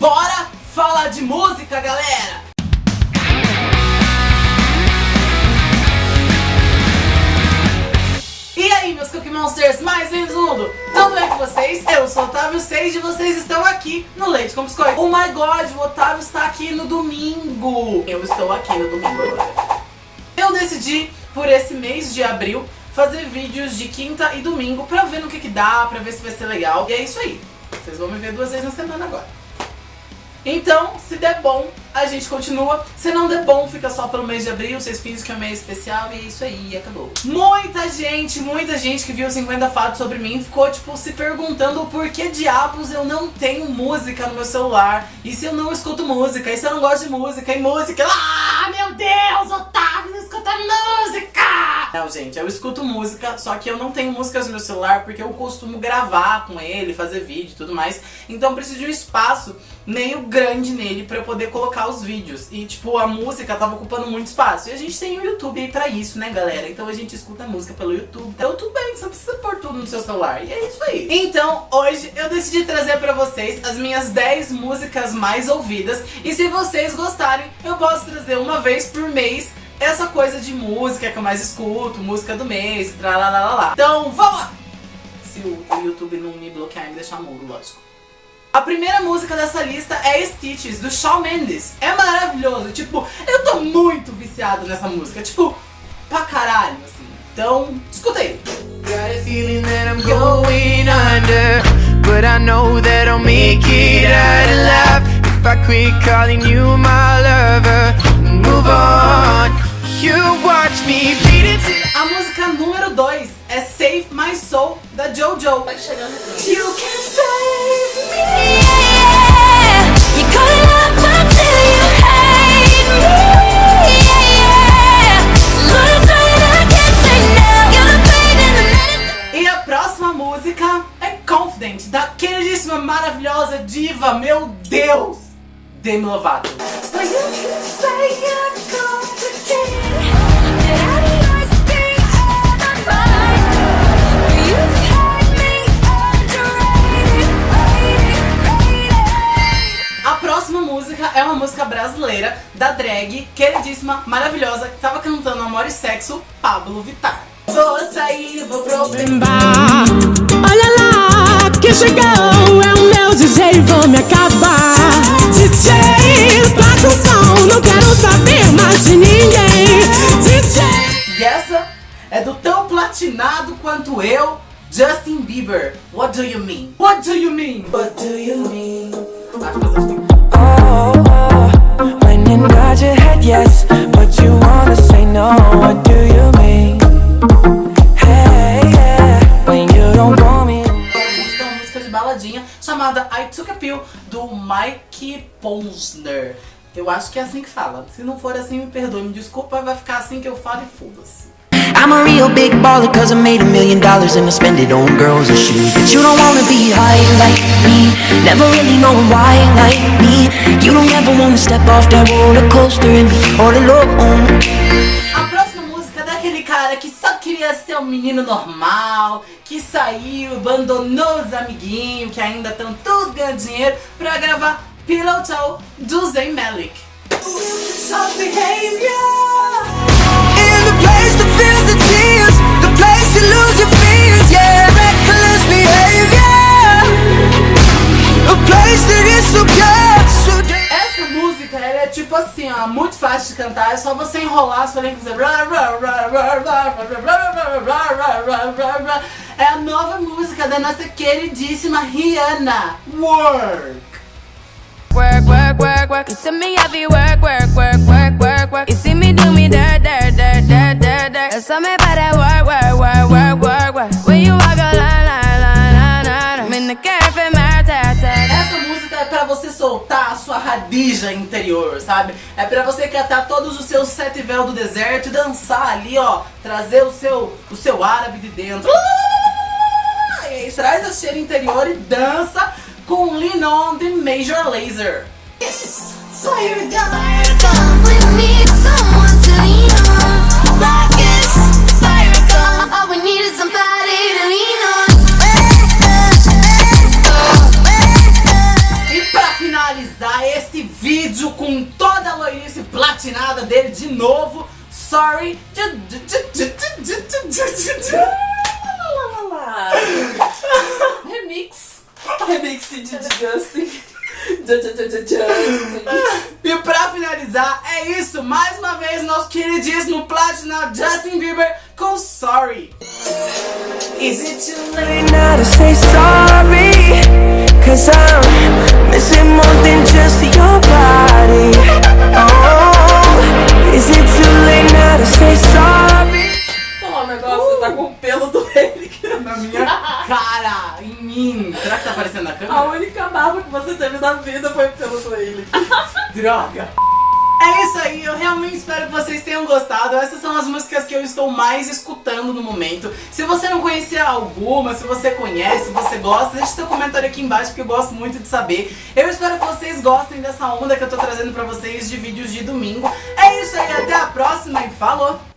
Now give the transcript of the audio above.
bora falar de música, galera! E aí, meus Cookie Monsters mais lindos do mundo? Tudo bem com vocês? Eu sou o Otávio Seis e vocês estão aqui no Leite com Biscoito. Oh my God, o Otávio está aqui no domingo. Eu estou aqui no domingo agora. Eu decidi, por esse mês de abril, fazer vídeos de quinta e domingo pra ver no que que dá, pra ver se vai ser legal. E é isso aí. Vocês vão me ver duas vezes na semana agora. Então, se der bom, a gente continua. Se não der bom, fica só pelo mês de abril. Vocês fingem que é um mês especial e é isso aí, acabou. Muita gente, muita gente que viu 50 fatos sobre mim ficou, tipo, se perguntando por que diabos eu não tenho música no meu celular. E se eu não escuto música, e se eu não gosto de música, e música... Ah, meu Deus, Otávio, não escuta música! Não, gente, eu escuto música, só que eu não tenho músicas no meu celular porque eu costumo gravar com ele, fazer vídeo e tudo mais. Então eu preciso de um espaço meio grande nele pra eu poder colocar os vídeos. E, tipo, a música tava ocupando muito espaço. E a gente tem o YouTube aí pra isso, né, galera? Então a gente escuta a música pelo YouTube. Então tudo bem, você precisa pôr tudo no seu celular. E é isso aí. Então, hoje eu decidi trazer pra vocês as minhas 10 músicas mais ouvidas. E se vocês gostarem, eu posso trazer uma vez por mês essa coisa de música que eu mais escuto, música do mês, lá. Então, vamos lá! Se o YouTube não me bloquear e me deixar mudo, lógico. A primeira música dessa lista é Stitches, do Shawn Mendes. É maravilhoso, tipo, eu tô muito viciado nessa música, tipo, pra caralho, assim. Então, escuta aí. Got a feeling that I'm going under But I know that I'll make it out alive If I quit calling you my lover Move on You watch me beat it. A música número 2 é Save My Soul, da JoJo. Vai chegando. You can save me. E a próxima música é Confident, da queridíssima, maravilhosa diva, meu Deus, Demi Lovato. É uma música brasileira da drag, queridíssima, maravilhosa, que tava cantando Amor e Sexo, Pablo Vittar. Vou sair, vou pro bar. Olha lá, que chegou, é o meu DJ, vou me acabar. DJ, toca o som, não quero saber mais de ninguém. DJ. E essa é do tão platinado quanto eu, Justin Bieber. What do you mean? What do you mean? What do you mean? Acho que vocês têm- Posner. Eu acho que é assim que fala. Se não for assim, me perdoe, me desculpa, vai ficar assim que eu falo e foda-se. I'm a real big baller cause I made a million dollars and I spend it on girls and shoes But you don't wanna be high like me Never really know why like me You don't ever wanna step off that roller coaster and be all alone A próxima música é daquele cara que só queria ser um menino normal, que saiu, abandonou os amiguinhos, que ainda estão tudo ganhando dinheiro, pra gravar Pillow Talk do Zayn Malik. Soft behavior. assim, ó, muito fácil de cantar, é só você enrolar a sua língua e dizer... É a nova música da nossa queridíssima Rihanna, Work. Work, work, work, work, you see me heavy work, work, work, work, work, work You see me do me da, da, da, da, da, da That's me soltar a sua radija interior, sabe? É pra você catar todos os seus sete véus do deserto e dançar ali, ó. Trazer o seu, o seu árabe de dentro. E traz a cheira interior e dança com Lean the Major Laser. Fire gun. Com toda a loirice platinada dele de novo. Sorry. Remix. Remix de Justin. Justin. E pra finalizar, é isso. Mais uma vez, nosso queridíssimo platinado Justin Bieber com Sorry. Is it too late now to say sorry? Cause I'm missing more than just que você teve na vida foi pelo Eric. Droga! É isso aí, eu realmente espero que vocês tenham gostado. Essas são as músicas que eu estou mais escutando no momento. Se você não conhecia alguma, se você conhece, se você gosta, deixe seu comentário aqui embaixo porque eu gosto muito de saber. Eu espero que vocês gostem dessa onda que eu tô trazendo pra vocês de vídeos de domingo. É isso aí, até a próxima e falou!